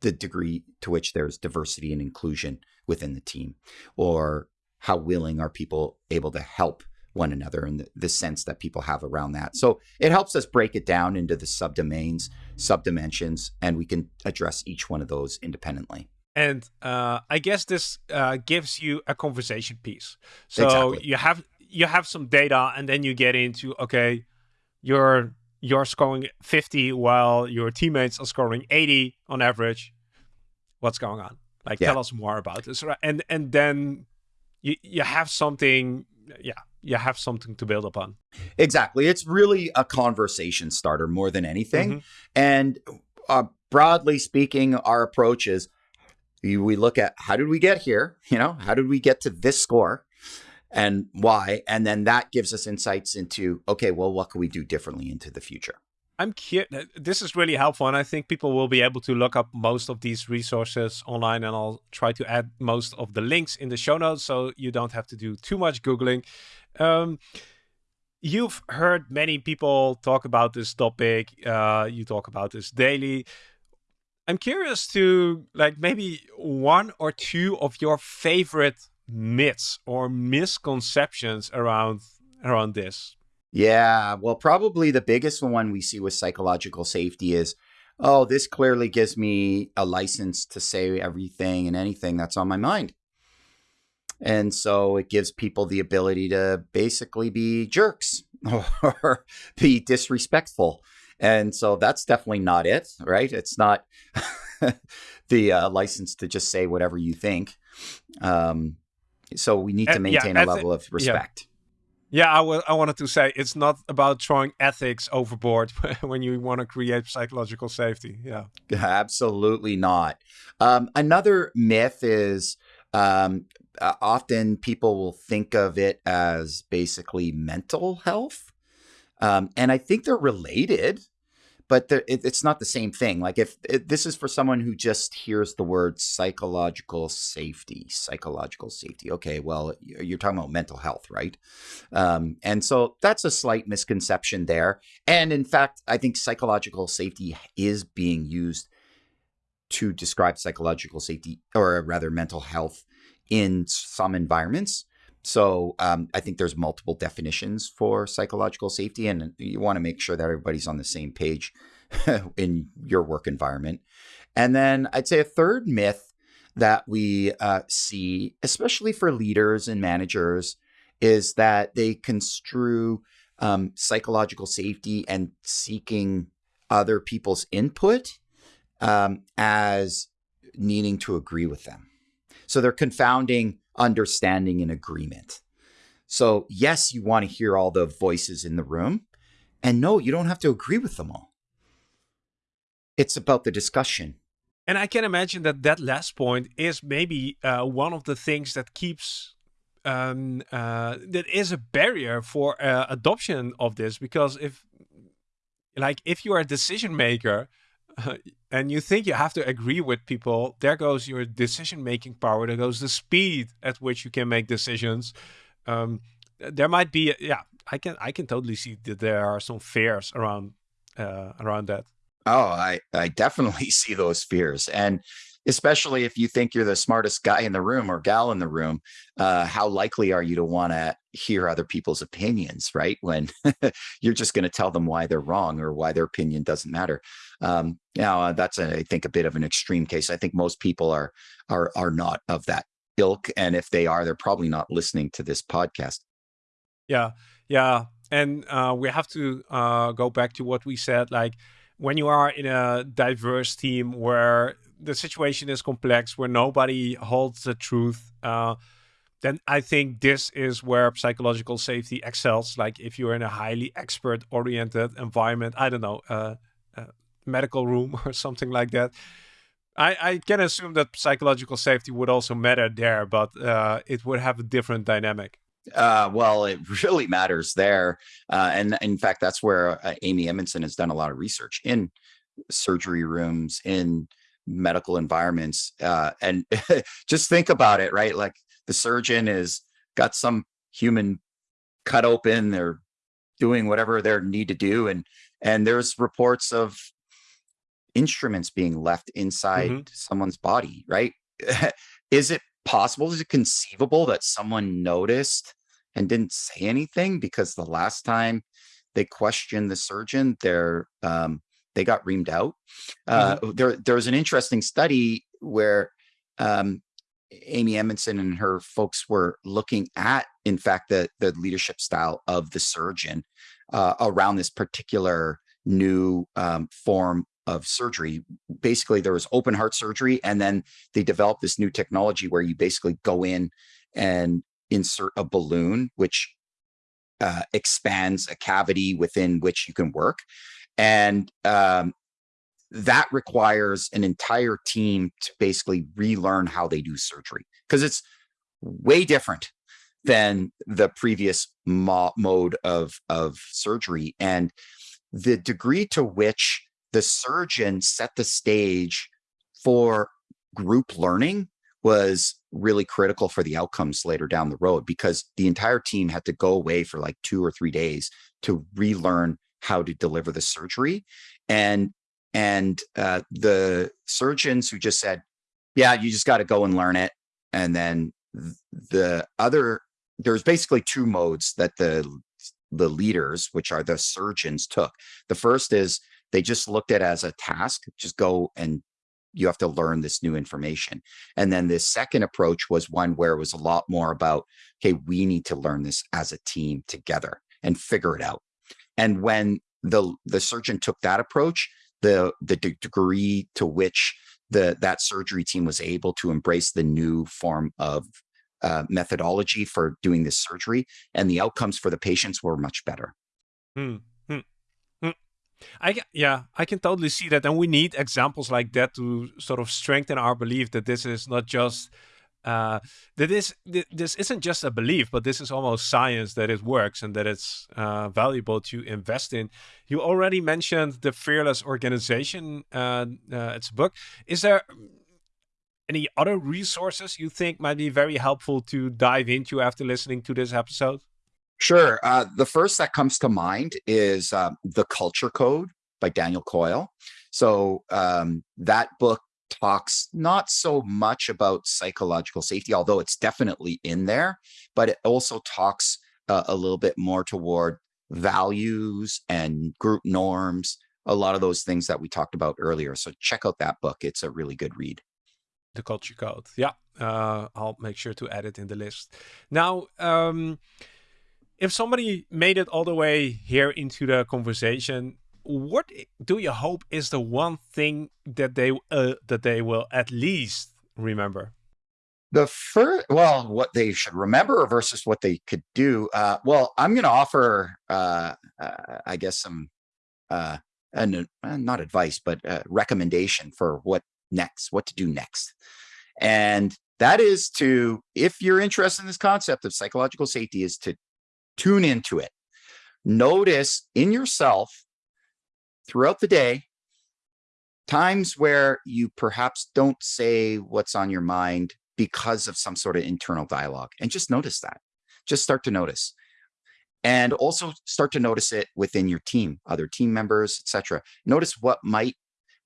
the degree to which there's diversity and inclusion within the team, or how willing are people able to help one another and the, the, sense that people have around that. So it helps us break it down into the subdomains, subdimensions, and we can address each one of those independently. And uh, I guess this uh, gives you a conversation piece. So exactly. you have you have some data, and then you get into okay, you're you're scoring 50 while your teammates are scoring 80 on average. What's going on? Like, yeah. tell us more about this, and and then you you have something, yeah, you have something to build upon. Exactly. It's really a conversation starter more than anything. Mm-hmm. And uh, broadly speaking, our approach is we look at how did we get here? You know, how did we get to this score? And why? And then that gives us insights into, okay, well, what can we do differently into the future? I'm curious. This is really helpful, and I think people will be able to look up most of these resources online, and I'll try to add most of the links in the show notes so you don't have to do too much googling. Um, you've heard many people talk about this topic. Uh, you talk about this daily. I'm curious to like maybe one or two of your favorite myths or misconceptions around around this. Yeah, well, probably the biggest one we see with psychological safety is, oh, this clearly gives me a license to say everything and anything that's on my mind. And so it gives people the ability to basically be jerks <laughs> or be disrespectful. And so that's definitely not it, right? It's not <laughs> the uh, license to just say whatever you think. Um, so we need to maintain yeah, a level of respect. Yeah, I, I wanted to say it's not about throwing ethics overboard <laughs> when you want to create psychological safety. Yeah. Absolutely not. Um, another myth is um, uh, often people will think of it as basically mental health. Um, and I think they're related but it, it's not the same thing. Like if this is for someone who just hears the word psychological safety, psychological safety. Okay, well, you're talking about mental health, right? Um, and so that's a slight misconception there. And in fact, I think psychological safety is being used to describe psychological safety, or rather, mental health in some environments. So um, I think there's multiple definitions for psychological safety, and you want to make sure that everybody's on the same page <laughs> in your work environment. And then I'd say a third myth that we uh, see, especially for leaders and managers, is that they construe um, psychological safety and seeking other people's input um, as needing to agree with them. So they're confounding understanding and agreement. So, yes, you want to hear all the voices in the room. And no, you don't have to agree with them all. It's about the discussion. And I can imagine that that last point is maybe uh, one of the things that keeps um, uh, that is a barrier for uh, adoption of this because if like if you are a decision maker <laughs> and you think you have to agree with people, there goes your decision making power. There goes the speed at which you can make decisions. Um, there might be, yeah, I can I can totally see that there are some fears around uh, around that. Oh, I I definitely <laughs> see those fears, and especially if you think you're the smartest guy in the room or gal in the room, uh, how likely are you to want to hear other people's opinions, right? When <laughs> you're just going to tell them why they're wrong or why their opinion doesn't matter. Um, now, uh, that's a, I think a bit of an extreme case. I think most people are are are not of that ilk, and if they are, they're probably not listening to this podcast. Yeah, yeah, and uh, we have to uh, go back to what we said, like when you are in a diverse team where the situation is complex where nobody holds the truth, uh, then I think this is where psychological safety excels. Like if you're in a highly expert oriented environment, I don't know, uh, medical room <laughs> or something like that. I, I can assume that psychological safety would also matter there, but uh, it would have a different dynamic. Uh, well, it <laughs> really matters there. Uh, and in fact, that's where uh, Amy Edmondson has done a lot of research in surgery rooms, in medical environments. Uh, and <laughs> just think about it, right? Like the surgeon is got some human cut open, they're doing whatever they need to do. And, and there's reports of instruments being left inside mm-hmm. someone's body, right? <laughs> is it possible? Is it conceivable that someone noticed and didn't say anything because the last time they questioned the surgeon, they're um, they got reamed out. Uh, mm-hmm. There, there was an interesting study where um, Amy Edmondson and her folks were looking at, in fact, the the leadership style of the surgeon uh, around this particular new um, form of surgery. Basically, there was open heart surgery, and then they developed this new technology where you basically go in and insert a balloon, which uh, expands a cavity within which you can work and um, that requires an entire team to basically relearn how they do surgery because it's way different than the previous mo- mode of of surgery and the degree to which the surgeon set the stage for group learning was really critical for the outcomes later down the road because the entire team had to go away for like two or three days to relearn how to deliver the surgery. And and uh, the surgeons who just said yeah you just got to go and learn it. And then the other there's basically two modes that the the leaders which are the surgeons took. The first is they just looked at as a task just go and you have to learn this new information and then the second approach was one where it was a lot more about okay we need to learn this as a team together and figure it out and when the the surgeon took that approach, the the degree to which the that surgery team was able to embrace the new form of uh, methodology for doing this surgery, and the outcomes for the patients were much better. Hmm. I yeah, I can totally see that, and we need examples like that to sort of strengthen our belief that this is not just uh, that this this isn't just a belief, but this is almost science that it works and that it's uh, valuable to invest in. You already mentioned the Fearless Organization. Uh, uh, it's a book. Is there any other resources you think might be very helpful to dive into after listening to this episode? Sure. Uh, the first that comes to mind is uh, The Culture Code by Daniel Coyle. So um, that book talks not so much about psychological safety, although it's definitely in there, but it also talks uh, a little bit more toward values and group norms, a lot of those things that we talked about earlier. So check out that book. It's a really good read. The Culture Code. Yeah, uh, I'll make sure to add it in the list. Now, um, if somebody made it all the way here into the conversation, what do you hope is the one thing that they uh, that they will at least remember? The first, well, what they should remember versus what they could do. Uh, well, I'm going to offer, uh, uh, I guess, some, uh, and uh, not advice, but recommendation for what next, what to do next, and that is to, if you're interested in this concept of psychological safety, is to tune into it. Notice in yourself throughout the day, times where you perhaps don't say what's on your mind because of some sort of internal dialogue. And just notice that. Just start to notice. And also start to notice it within your team, other team members, etc. Notice what might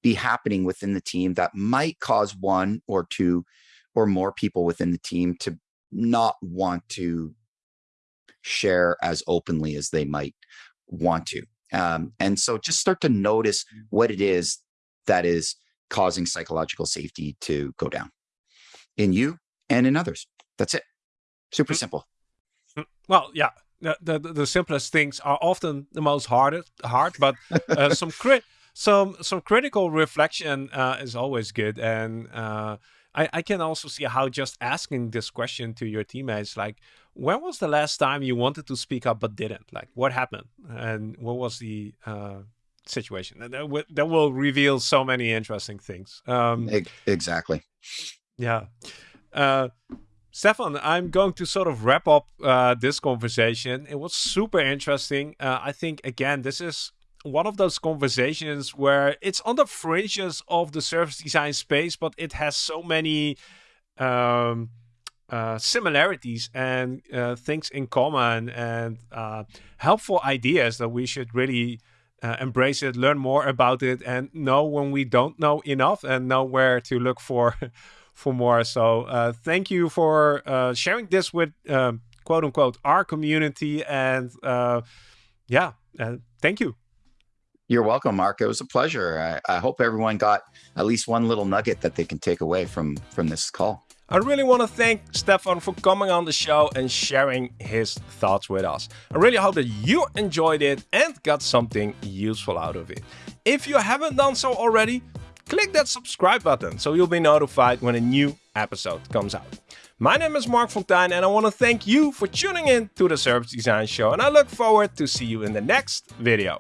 be happening within the team that might cause one or two or more people within the team to not want to share as openly as they might want to. Um, and so just start to notice mm. what it is that is causing psychological safety to go down in you and in others. That's it. Super mm. simple. Mm. Well, yeah. The, the, the simplest things are often the most hardest, hard, but uh, some crit some some critical reflection uh, is always good, and uh, I, I can also see how just asking this question to your teammates, like, when was the last time you wanted to speak up but didn't? Like, what happened? And what was the uh, situation? That, that will reveal so many interesting things. Um, exactly. Yeah. Uh, Stefan, I'm going to sort of wrap up uh, this conversation. It was super interesting. Uh, I think, again, this is one of those conversations where it's on the fringes of the service design space, but it has so many um, uh, similarities and uh, things in common and uh, helpful ideas that we should really uh, embrace it, learn more about it, and know when we don't know enough and know where to look for <laughs> for more. So uh, thank you for sharing this with um, quote unquote our community and yeah, thank you. You're welcome, Mark. It was a pleasure. I, I, hope everyone got at least one little nugget that they can take away from from this call. I really want to thank Stefan for coming on the show and sharing his thoughts with us. I really hope that you enjoyed it and got something useful out of it. If you haven't done so already, click that subscribe button so you'll be notified when a new episode comes out. My name is Mark Fonteijn and I want to thank you for tuning in to the Service Design Show and I look forward to see you in the next video.